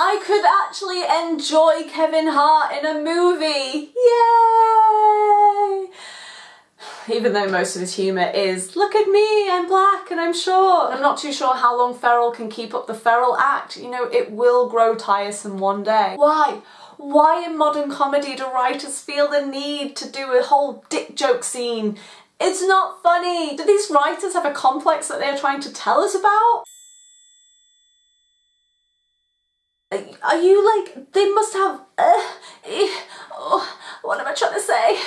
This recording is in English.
I could actually enjoy Kevin Hart in a movie. Yay! Even though most of his humour is, look at me, I'm black and I'm short. I'm not too sure how long Ferrell can keep up the feral act. You know, it will grow tiresome one day. Why? Why in modern comedy do writers feel the need to do a whole dick joke scene? It's not funny. Do these writers have a complex that they're trying to tell us about? Are you like, they must have, uh, eh, oh, what am I trying to say?